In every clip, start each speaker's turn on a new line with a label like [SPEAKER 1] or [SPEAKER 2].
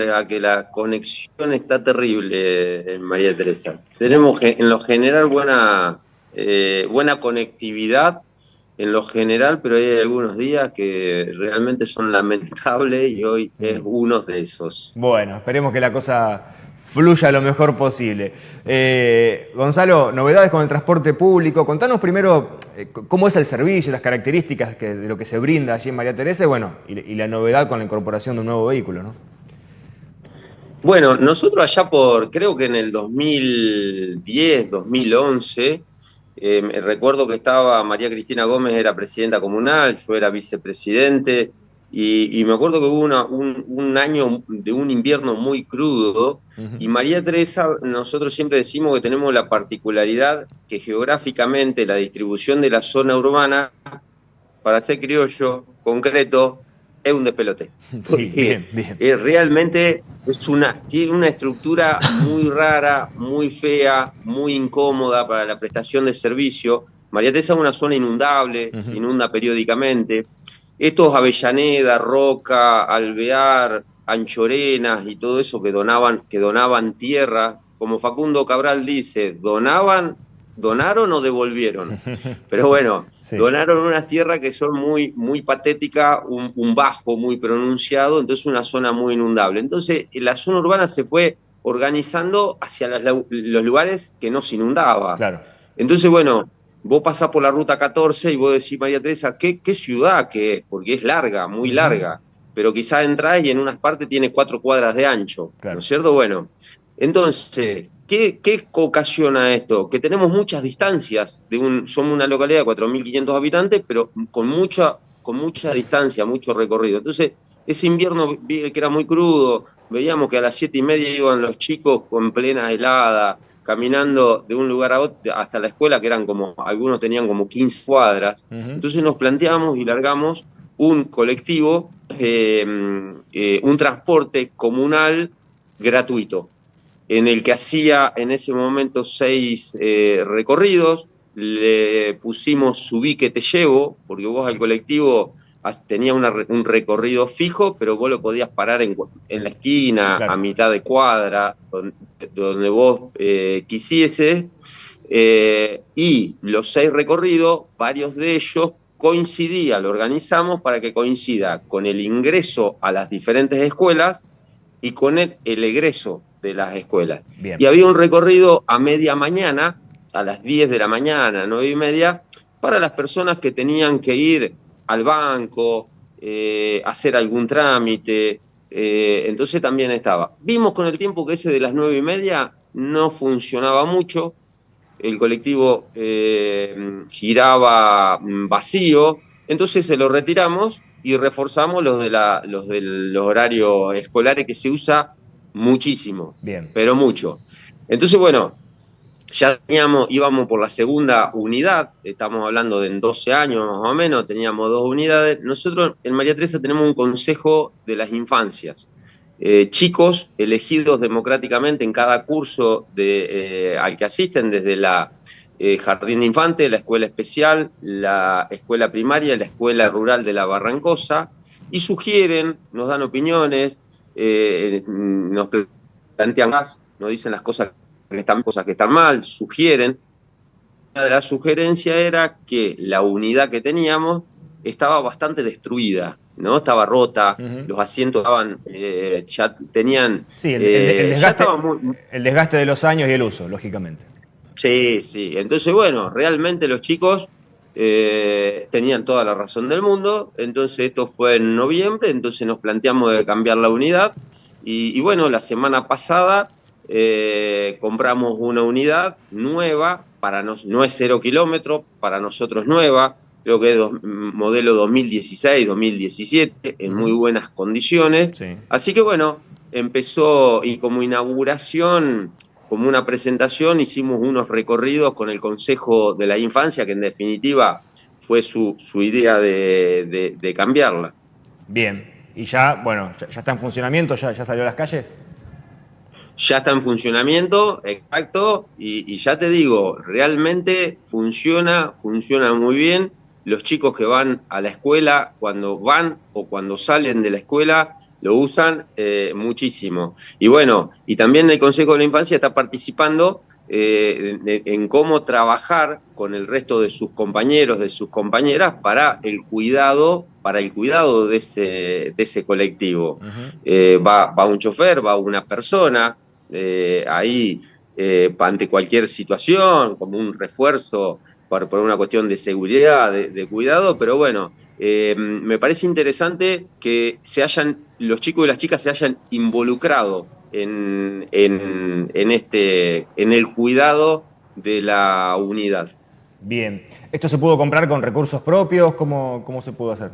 [SPEAKER 1] a que la conexión está terrible en María Teresa. Tenemos en lo general buena, eh, buena conectividad, en lo general, pero hay algunos días que realmente son lamentables y hoy es mm. uno de esos.
[SPEAKER 2] Bueno, esperemos que la cosa fluya lo mejor posible. Eh, Gonzalo, novedades con el transporte público. Contanos primero eh, cómo es el servicio, las características de lo que se brinda allí en María Teresa y, bueno, y, la novedad con la incorporación de un nuevo vehículo, ¿no?
[SPEAKER 1] Bueno, nosotros allá por, creo que en el 2010, 2011, eh, recuerdo que estaba María Cristina Gómez, era presidenta comunal, yo era vicepresidente, y, me acuerdo que hubo un, año de un invierno muy crudo y María Teresa, nosotros siempre decimos que tenemos la particularidad que geográficamente la distribución de la zona urbana, para ser criollo, concreto, es un despelote. Sí, bien, bien. realmente es una, tiene una estructura muy rara, muy fea, muy incómoda para la prestación de servicio. María Teresa es una zona inundable, se inunda periódicamente estos Avellaneda, Roca, Alvear, Anchorenas y todo eso que donaban, que donaban tierra, como Facundo Cabral dice, donaban, donaron o devolvieron. Pero bueno, donaron unas tierras que son muy, muy patéticas, un, bajo muy pronunciado, entonces una zona muy inundable. Entonces la zona urbana se fue organizando hacia los lugares que no se inundaba. Claro. Entonces, bueno, vos pasás por la ruta 14 y vos decís, María Teresa, ¿qué, qué ciudad que es? Porque es larga, muy larga, pero quizás entras y en unas partes tiene cuatro cuadras de ancho, ¿no es cierto? Bueno, entonces, ¿qué, ¿qué ocasiona esto? Que tenemos muchas distancias, de un, somos una localidad de 4.500 habitantes, pero con mucha, con mucha distancia, mucho recorrido. Entonces, ese invierno que era muy crudo, veíamos que a las siete y media iban los chicos con plena helada, caminando de un lugar a otro hasta la escuela, que eran como, algunos tenían como 15 cuadras. Entonces nos planteamos y largamos un colectivo, eh, eh, un transporte comunal gratuito, en el que hacía en ese momento seis eh, recorridos, le pusimos subí que te llevo, porque vos al colectivo tenía un recorrido fijo, pero vos lo podías parar en, la esquina, a mitad de cuadra, donde, vos eh, quisiese. Eh, y los seis recorridos, varios de ellos coincidían, lo organizamos para que coincida con el ingreso a las diferentes escuelas y con el, egreso de las escuelas. Y había un recorrido a media mañana, a las 10 de la mañana, 9 y media, para las personas que tenían que ir al banco, eh, hacer algún trámite, eh, entonces también estaba. Vimos con el tiempo que ese de las nueve y media no funcionaba mucho, el colectivo eh, giraba vacío, entonces se lo retiramos y reforzamos los de la, los del horario escolares que se usa muchísimo, Bien. pero mucho. Entonces, bueno, ya teníamos, íbamos por la segunda unidad, estamos hablando de en 12 años más o menos, teníamos dos unidades. Nosotros en María Teresa tenemos un consejo de las infancias. Eh, chicos elegidos democráticamente en cada curso de, eh, al que asisten, desde la eh, Jardín de Infantes, la Escuela Especial, la Escuela Primaria, la Escuela Rural de la Barrancosa, y sugieren, nos dan opiniones, nos plantean más, nos dicen las cosas que están cosas que están mal, sugieren. Una de las sugerencias era que la unidad que teníamos estaba bastante destruida, ¿no? Estaba rota, los asientos estaban, eh, ya tenían...
[SPEAKER 2] Sí, el, eh, desgaste, el desgaste de los años y el uso, lógicamente.
[SPEAKER 1] Sí, sí. Entonces, bueno, realmente los chicos eh, tenían toda la razón del mundo. Entonces, esto fue en noviembre, entonces nos planteamos de cambiar la unidad. y bueno, la semana pasada eh, compramos una unidad nueva, para nos, no es cero kilómetros, para nosotros nueva, creo que es modelo 2016, 2017, en muy buenas condiciones. Así que bueno, empezó y como inauguración, como una presentación, hicimos unos recorridos con el Consejo de la Infancia, que en definitiva fue su, su idea de, de, cambiarla.
[SPEAKER 2] Bien, y ya, bueno, ya, está en funcionamiento, ya, ya salió a las calles
[SPEAKER 1] ya está en funcionamiento, exacto, y, ya te digo, realmente funciona, funciona muy bien. Los chicos que van a la escuela, cuando van o cuando salen de la escuela, lo usan muchísimo. Y bueno, y también el Consejo de la Infancia está participando en cómo trabajar con el resto de sus compañeros, de sus compañeras, para el cuidado, para el cuidado de ese, de ese colectivo. va, va, un chofer, va una persona, ahí eh, ante cualquier situación, como un refuerzo por, por una cuestión de seguridad, de, cuidado, pero bueno, eh, me parece interesante que se hayan, los chicos y las chicas se hayan involucrado en, en, este, en el cuidado de la unidad.
[SPEAKER 2] Bien, ¿esto se pudo comprar con recursos propios? ¿Cómo, cómo se pudo hacer?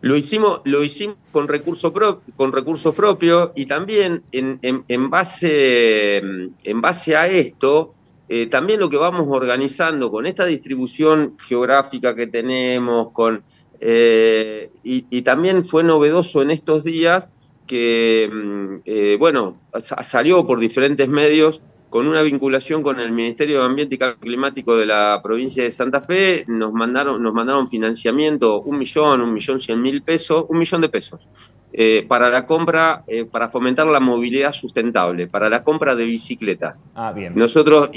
[SPEAKER 1] Lo hicimos, lo hicimos con recursos con recursos propios y también en, en, base, en base a esto, eh, también lo que vamos organizando con esta distribución geográfica que tenemos, con, eh, y, también fue novedoso en estos días que, mm, eh, bueno, salió por diferentes medios con una vinculación con el Ministerio de Ambiente y Cambio Climático de la provincia de Santa Fe, nos mandaron, nos mandaron financiamiento, un millón, un millón cien mil pesos, un millón de pesos, eh, para la compra, eh, para fomentar la movilidad sustentable, para la compra de bicicletas. Ah, bien. Nosotros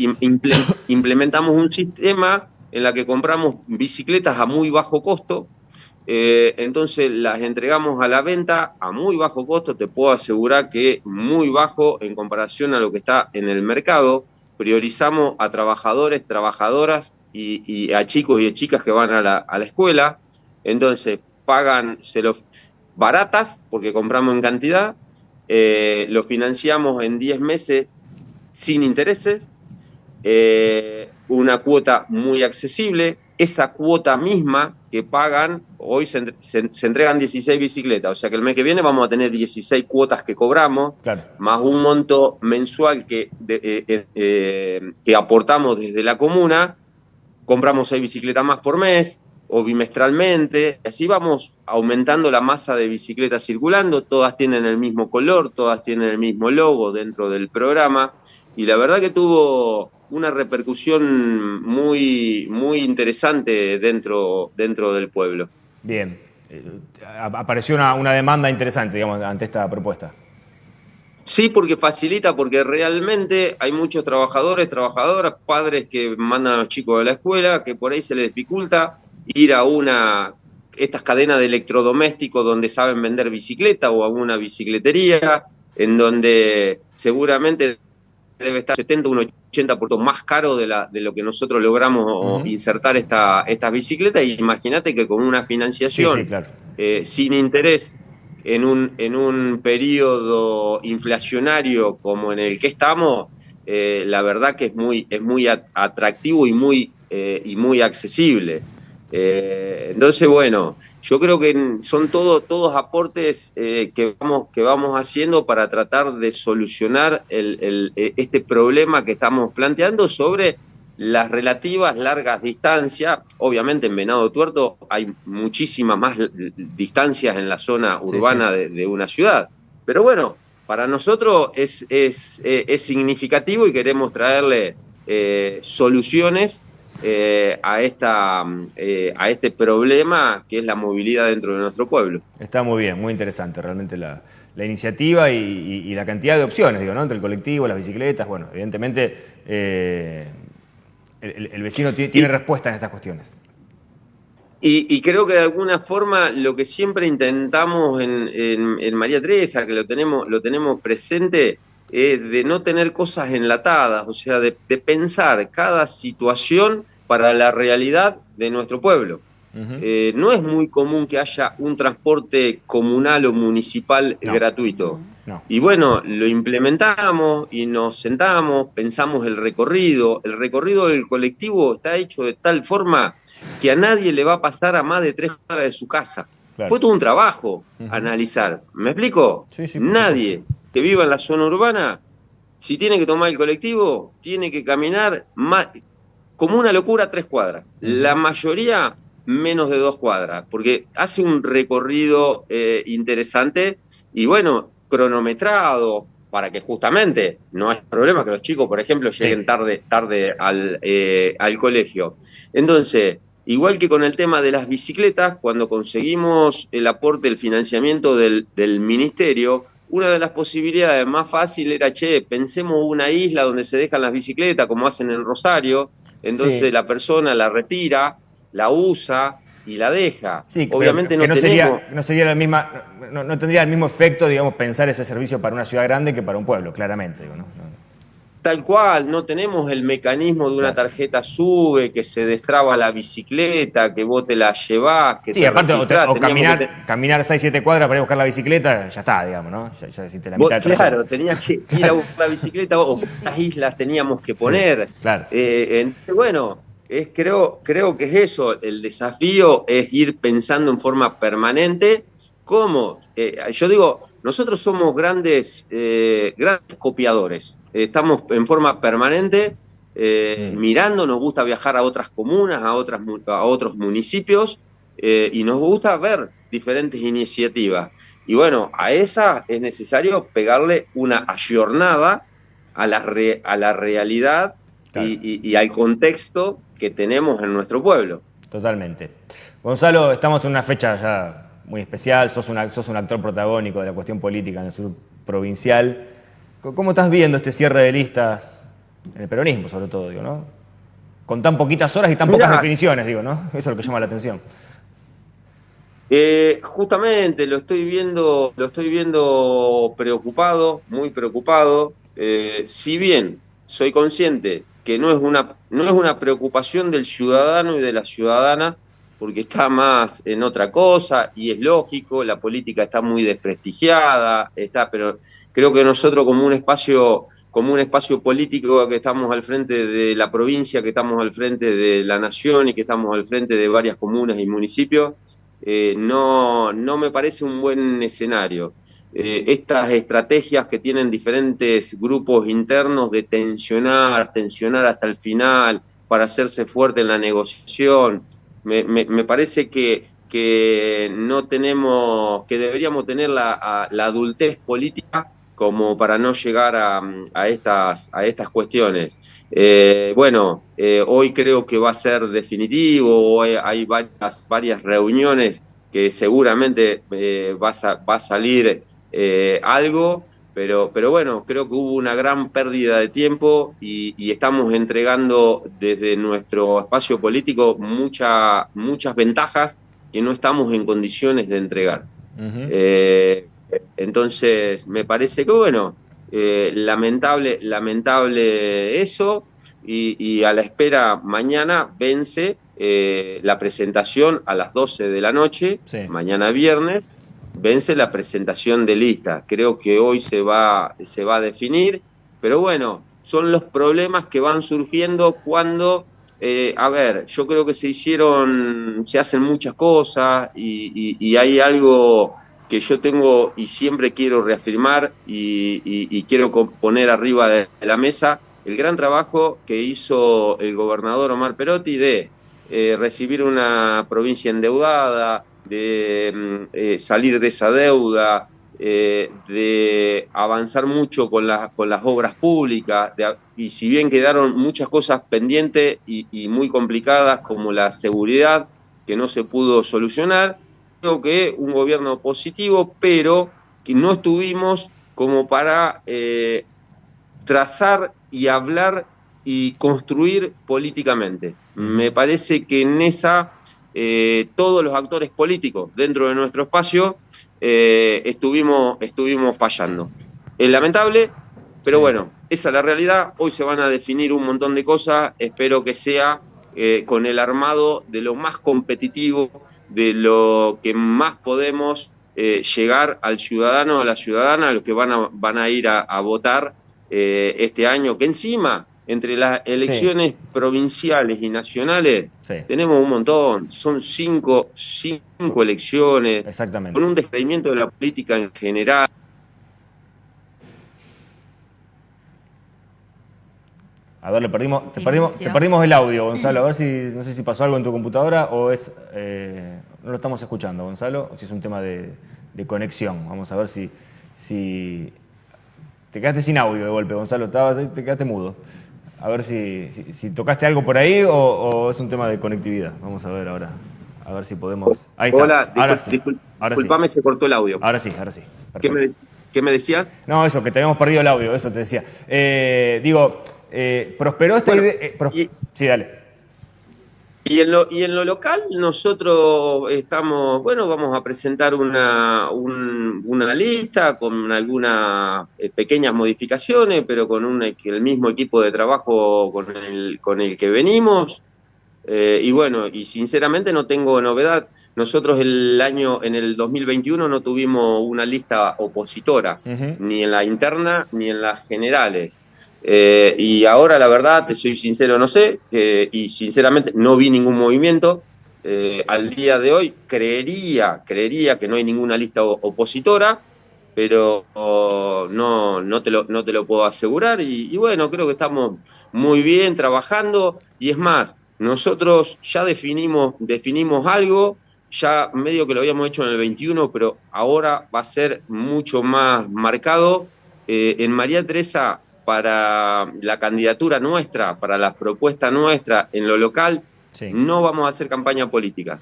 [SPEAKER 1] implementamos un sistema en la que compramos bicicletas a muy bajo costo, eh, entonces las entregamos a la venta a muy bajo costo, te puedo asegurar que muy bajo en comparación a lo que está en el mercado. Priorizamos a trabajadores, trabajadoras y, a chicos y chicas que van a la, escuela. Entonces pagan se los baratas porque compramos en cantidad, eh, lo financiamos en 10 meses sin intereses, eh, una cuota muy accesible, esa cuota misma que pagan, hoy se, entregan 16 bicicletas, o sea que el mes que viene vamos a tener 16 cuotas que cobramos, más un monto mensual que, eh, eh, eh, que aportamos desde la comuna, compramos 6 bicicletas más por mes o bimestralmente, así vamos aumentando la masa de bicicletas circulando, todas tienen el mismo color, todas tienen el mismo logo dentro del programa, y la verdad que tuvo una repercusión muy, muy interesante dentro, dentro del pueblo.
[SPEAKER 2] Bien, eh, apareció una, una demanda interesante, digamos, ante esta propuesta.
[SPEAKER 1] Sí, porque facilita, porque realmente hay muchos trabajadores, trabajadoras, padres que mandan a los chicos a la escuela, que por ahí se les dificulta ir a una estas cadenas de electrodomésticos donde saben vender bicicleta o a una bicicletería, en donde seguramente debe estar 70, un 80% más caro de, la, de lo que nosotros logramos insertar esta, estas bicicletas. Y imagínate que con una financiación eh, sin interés en un, en un periodo inflacionario como en el que estamos, eh, la verdad que es muy, es muy atractivo y muy, eh, y muy accesible. entonces, bueno, yo creo que son todo, todos aportes eh, que, vamos, que vamos haciendo para tratar de solucionar el, eh, este problema que estamos planteando sobre las relativas largas distancias. Obviamente en Venado Tuerto hay muchísimas más distancias en la zona urbana De, una ciudad. Pero bueno, para nosotros es, es, eh, es significativo y queremos traerle soluciones eh, a, esta, eh, a este problema que es la movilidad dentro de nuestro pueblo.
[SPEAKER 2] Está muy bien, muy interesante realmente la, iniciativa y, la cantidad de opciones, digo, ¿no? Entre el colectivo, las bicicletas, bueno, evidentemente eh, el, vecino tiene, respuesta en estas cuestiones.
[SPEAKER 1] Y, creo que de alguna forma lo que siempre intentamos en, María Teresa, que lo tenemos, lo tenemos presente, de no tener cosas enlatadas, o sea, de, pensar cada situación para la realidad de nuestro pueblo. Eh, no es muy común que haya un transporte comunal o municipal gratuito. Y bueno, lo implementamos y nos sentamos, pensamos el recorrido. El recorrido del colectivo está hecho de tal forma que a nadie le va a pasar a más de tres horas de su casa. Fue todo un trabajo analizar. ¿Me explico? Nadie que viva en la zona urbana, si tiene que tomar el colectivo, tiene que caminar más, como una locura tres cuadras. La mayoría menos de dos cuadras, porque hace un recorrido eh, interesante y bueno, cronometrado, para que justamente no haya problema que los chicos, por ejemplo, lleguen tarde, tarde al, eh, al colegio. Entonces, igual que con el tema de las bicicletas, cuando conseguimos el aporte, el financiamiento del, ministerio, una de las posibilidades más fáciles era, che, pensemos una isla donde se dejan las bicicletas, como hacen en Rosario, entonces la persona la retira, la usa, y la deja.
[SPEAKER 2] Sí, obviamente no, sería, no sería la misma, no, tendría el mismo efecto, digamos, pensar ese servicio para una ciudad grande que para un pueblo, claramente. ¿no?
[SPEAKER 1] Tal cual, no tenemos el mecanismo de una tarjeta sube, que se destraba la bicicleta, que vos te la llevás, que
[SPEAKER 2] Sí, aparte, o, caminar, caminar 6, 7 cuadras para ir a buscar la bicicleta, ya está, digamos, ¿no? Ya,
[SPEAKER 1] ya la mitad Claro, tenías que ir a buscar la bicicleta o las islas teníamos que poner. claro. Eh, bueno, es, creo, creo que es eso, el desafío es ir pensando en forma permanente cómo, eh, yo digo, nosotros somos grandes, eh, grandes copiadores, estamos en forma permanente eh, mm. mirando, nos gusta viajar a otras comunas, a, otras, a otros municipios y nos gusta ver diferentes iniciativas. Y bueno, a esa es necesario pegarle una ayornada a la, a la realidad y al contexto que tenemos en nuestro pueblo.
[SPEAKER 2] Totalmente. Gonzalo, estamos en una fecha ya muy especial, sos, una, sos un actor protagónico de la cuestión política en el sur provincial. ¿Cómo estás viendo este cierre de listas en el peronismo, sobre todo, digo, ¿no? Con tan poquitas horas y tan pocas definiciones, digo, ¿no? Eso es lo que llama la atención.
[SPEAKER 1] Eh, justamente lo estoy viendo, lo estoy viendo preocupado, muy preocupado. Eh, si bien soy consciente que no es una, no es una preocupación del ciudadano y de la ciudadana, porque está más en otra cosa y es lógico, la política está muy desprestigiada, está, pero creo que nosotros como un espacio como un espacio político que estamos al frente de la provincia, que estamos al frente de la nación y que estamos al frente de varias comunas y municipios, eh, no, no me parece un buen escenario. Eh, estas estrategias que tienen diferentes grupos internos de tensionar, tensionar hasta el final para hacerse fuerte en la negociación. Me, parece que, que, no tenemos, que deberíamos tener la, la adultez política como para no llegar a, estas, a estas cuestiones. Eh, bueno, eh, hoy creo que va a ser definitivo, hay, hay varias, varias reuniones que seguramente va, a, va a salir eh, algo, pero, pero bueno, creo que hubo una gran pérdida de tiempo y, estamos entregando desde nuestro espacio político mucha, muchas ventajas que no estamos en condiciones de entregar. Eh, entonces, me parece que bueno, eh, lamentable, lamentable eso y, a la espera mañana vence la presentación a las 12 de la noche, mañana viernes, vence la presentación de lista. Creo que hoy se va, se va a definir, pero bueno, son los problemas que van surgiendo cuando, eh, a ver, yo creo que se hicieron, se hacen muchas cosas y, hay algo que yo tengo y siempre quiero reafirmar y, quiero poner arriba de la mesa, el gran trabajo que hizo el gobernador Omar Perotti de eh, recibir una provincia endeudada, de mm, eh, salir de esa deuda, eh, de avanzar mucho con, con las obras públicas, y si bien quedaron muchas cosas pendientes y, muy complicadas como la seguridad, que no se pudo solucionar, que un gobierno positivo, pero que no estuvimos como para eh, trazar y hablar y construir políticamente. Me parece que en esa eh, todos los actores políticos dentro de nuestro espacio eh, estuvimos, estuvimos fallando. Es lamentable, pero bueno, esa es la realidad. Hoy se van a definir un montón de cosas. Espero que sea con el armado de lo más competitivo, de lo que más podemos llegar al ciudadano, a la ciudadana, a los que van a, van a ir a votar este año, que encima entre las elecciones provinciales y nacionales tenemos un montón, son cinco, cinco elecciones,
[SPEAKER 2] Exactamente.
[SPEAKER 1] con un descreimiento de la política en general.
[SPEAKER 2] A ver, le perdimos, te, perdimos, te perdimos el audio, Gonzalo. A ver si, no sé si pasó algo en tu computadora o es, eh, no lo estamos escuchando, Gonzalo, o si es un tema de, conexión. Vamos a ver si, si, te quedaste sin audio de golpe, Gonzalo, te quedaste mudo. A ver si, si, tocaste algo por ahí o, es un tema de conectividad. Vamos a ver ahora. A ver si podemos.
[SPEAKER 1] Ahí está. Hola, ahora sí. disculpame, se cortó el audio.
[SPEAKER 2] Ahora sí, ahora sí.
[SPEAKER 1] ¿Qué me, decías?
[SPEAKER 2] No, eso, que te habíamos perdido el audio, eso te decía. Eh, digo, eh, prosperó esta idea. Eh, sí, dale.
[SPEAKER 1] Y en, lo, y en lo local nosotros estamos, bueno, vamos a presentar una, una lista con algunas eh, pequeñas modificaciones, pero con un, el mismo equipo de trabajo con el, con el que venimos. Y bueno, y sinceramente no tengo novedad. Nosotros el año, en el 2021 no tuvimos una lista opositora, ni en la interna ni en las generales. Eh, y ahora, la verdad, te soy sincero, no sé, y sinceramente no vi ningún movimiento. Eh, al día de hoy creería, creería que no hay ninguna lista opositora, pero no, no, te lo, no te lo puedo asegurar. Y, bueno, creo que estamos muy bien trabajando. Y es más, nosotros ya definimos, definimos algo, ya medio que lo habíamos hecho en el 21, pero ahora va a ser mucho más marcado. Eh, en María Teresa para la candidatura nuestra, para la propuesta nuestra en lo local, no vamos a hacer campaña política.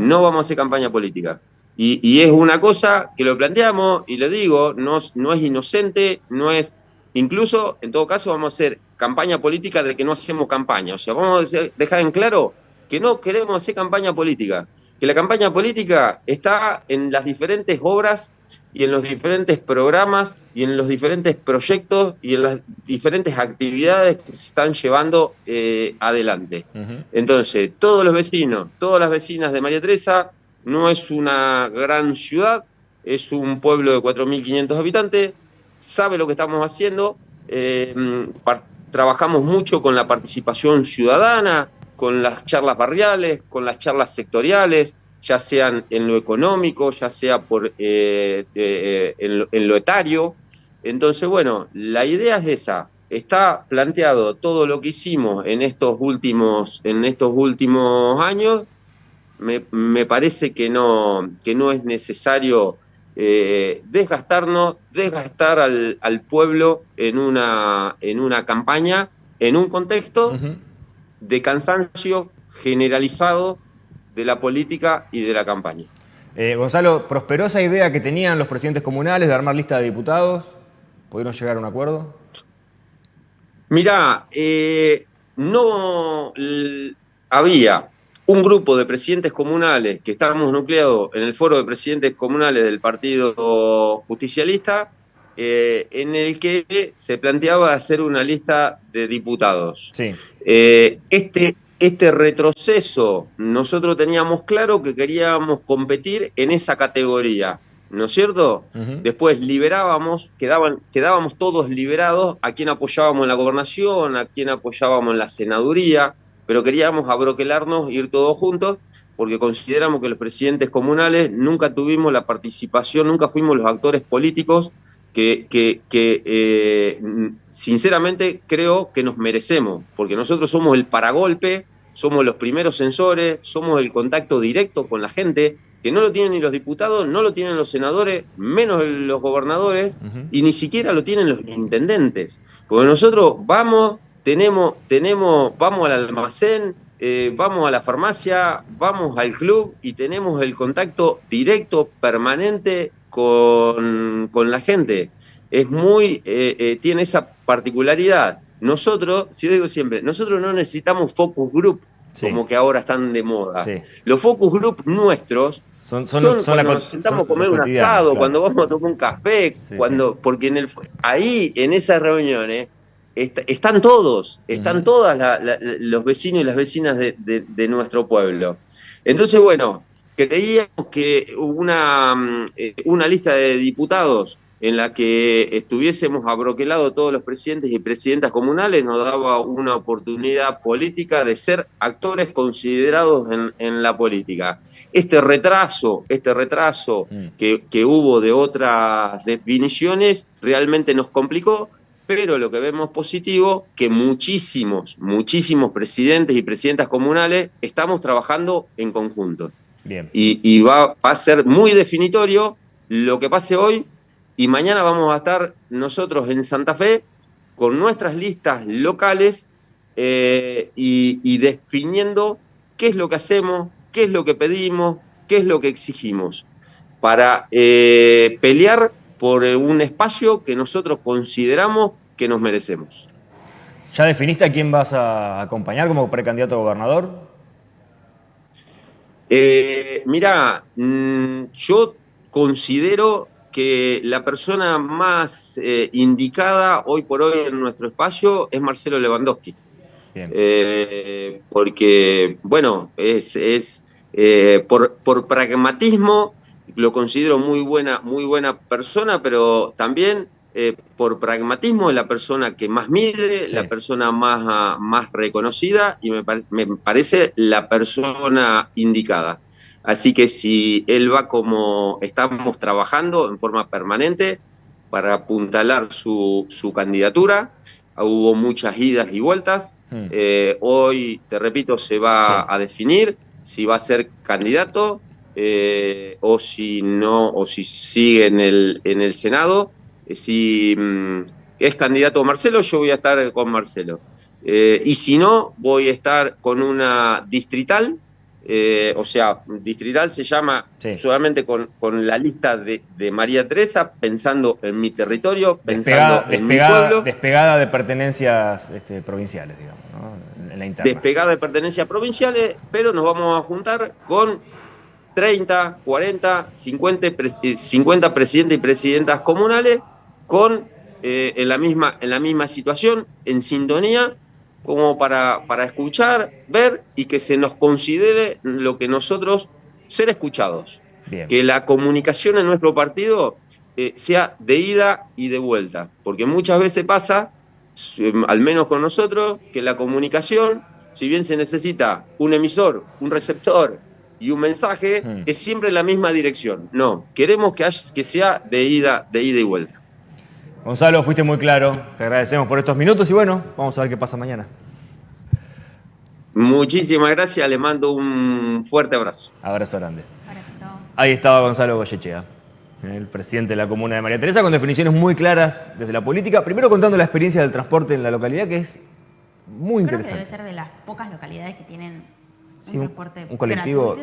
[SPEAKER 1] No vamos a hacer campaña política. Y, es una cosa que lo planteamos y le digo, no, no es inocente, no es... Incluso, en todo caso, vamos a hacer campaña política de que no hacemos campaña. O sea, vamos a dejar en claro que no queremos hacer campaña política. Que la campaña política está en las diferentes obras y en los diferentes programas y en los diferentes proyectos y en las diferentes actividades que se están llevando eh, adelante. Entonces, todos los vecinos, todas las vecinas de María Teresa, no es una gran ciudad, es un pueblo de 4.500 habitantes, sabe lo que estamos haciendo, eh, trabajamos mucho con la participación ciudadana, con las charlas barriales, con las charlas sectoriales, ya sean en lo económico, ya sea por eh, eh, en, lo, etario. Entonces, bueno, la idea es esa. Está planteado todo lo que hicimos en estos últimos, en estos últimos años. Me, parece que no, que no es necesario eh, desgastarnos, desgastar al, al, pueblo en una, en una campaña, en un contexto de cansancio generalizado de la política y de la campaña.
[SPEAKER 2] Eh, Gonzalo, ¿prosperó esa idea que tenían los presidentes comunales de armar lista de diputados? ¿Pudieron llegar a un acuerdo?
[SPEAKER 1] Mirá, eh, no había un grupo de presidentes comunales que estábamos nucleados en el foro de presidentes comunales del Partido Justicialista, eh, en el que se planteaba hacer una lista de diputados. Sí. este este retroceso, nosotros teníamos claro que queríamos competir en esa categoría, ¿no es cierto? Después liberábamos, quedaban, quedábamos todos liberados a quien apoyábamos en la gobernación, a quien apoyábamos en la senaduría, pero queríamos abroquelarnos, ir todos juntos, porque consideramos que los presidentes comunales nunca tuvimos la participación, nunca fuimos los actores políticos que, que, que eh, sinceramente creo que nos merecemos, porque nosotros somos el paragolpe, somos los primeros sensores, somos el contacto directo con la gente, que no lo tienen ni los diputados, no lo tienen los senadores, menos los gobernadores, y ni siquiera lo tienen los intendentes. Porque nosotros vamos, tenemos, tenemos, vamos al almacén, eh, vamos a la farmacia, vamos al club y tenemos el contacto directo, permanente con, con la gente. Es muy, eh, eh, tiene esa particularidad. Nosotros, si yo digo siempre, nosotros no necesitamos focus group como que ahora están de moda. Los focus group nuestros son, son, cuando nos sentamos a comer un asado, cuando vamos a tomar un café, cuando, porque en el, ahí, en esas reuniones, están todos, están todas los vecinos y las vecinas de, nuestro pueblo. Entonces, bueno, creíamos que una, mm, eh, una lista de diputados en la que estuviésemos abroquelados todos los presidentes y presidentas comunales nos daba una oportunidad política de ser actores considerados en, la política. Este retraso, este retraso mm. que, que hubo de otras definiciones realmente nos complicó, pero lo que vemos positivo, que muchísimos, muchísimos presidentes y presidentas comunales estamos trabajando en conjunto. Bien. Y, va, va, a ser muy definitorio lo que pase hoy y mañana vamos a estar nosotros en Santa Fe con nuestras listas locales eh, y, definiendo qué es lo que hacemos, qué es lo que pedimos, qué es lo que exigimos, para eh, pelear por un espacio que nosotros consideramos que nos merecemos.
[SPEAKER 2] ¿Ya definiste a quién vas a acompañar como precandidato a gobernador?
[SPEAKER 1] Eh, mira, mm, yo considero que la persona más eh, indicada hoy por hoy en nuestro espacio es Marcelo Lewandowski. Eh, porque, bueno, es, es por, por, pragmatismo lo considero muy buena, muy buena persona, pero también eh, por pragmatismo es la persona que más mide, la persona más, ah, más reconocida y me, me parece la persona indicada. Así que si él va como estamos trabajando en forma permanente para apuntalar su, su candidatura, hubo muchas idas y vueltas. Hmm. Eh, hoy, te repito, se va a definir si va a ser candidato eh, o si no, o si sigue en el, en el Senado. Eh, si mm, es candidato Marcelo, yo voy a estar con Marcelo. Eh, y si no, voy a estar con una distrital, eh, o sea, distrital se llama solamente con, la lista de, María Teresa, pensando en mi territorio, pensando en mi pueblo.
[SPEAKER 2] Despegada de pertenencias este, provinciales, digamos, ¿no?
[SPEAKER 1] en la interna. Despegada de pertenencias provinciales, pero nos vamos a juntar con 30, 40, 50, 50 presidentes y presidentas comunales con eh, en, la misma, en la misma situación, en sintonía, como para, para escuchar, ver y que se nos considere lo que nosotros ser escuchados. Que la comunicación en nuestro partido eh, sea de ida y de vuelta, porque muchas veces pasa, em, al menos con nosotros, que la comunicación, si bien se necesita un emisor, un receptor y un mensaje, hmm. es siempre en la misma dirección. No, queremos que, haya, que sea de ida, de ida y vuelta.
[SPEAKER 2] Gonzalo, fuiste muy claro. Te agradecemos por estos minutos y bueno, vamos a ver qué pasa mañana.
[SPEAKER 1] Muchísimas gracias, le mando un fuerte abrazo.
[SPEAKER 2] Abrazo grande. Ahí estaba Gonzalo Goyechea, el presidente de la comuna de María Teresa, con definiciones muy claras desde la política. Primero contando la experiencia del transporte en la localidad, que es muy interesante.
[SPEAKER 3] debe ser de las pocas localidades que tienen un, transporte
[SPEAKER 2] un colectivo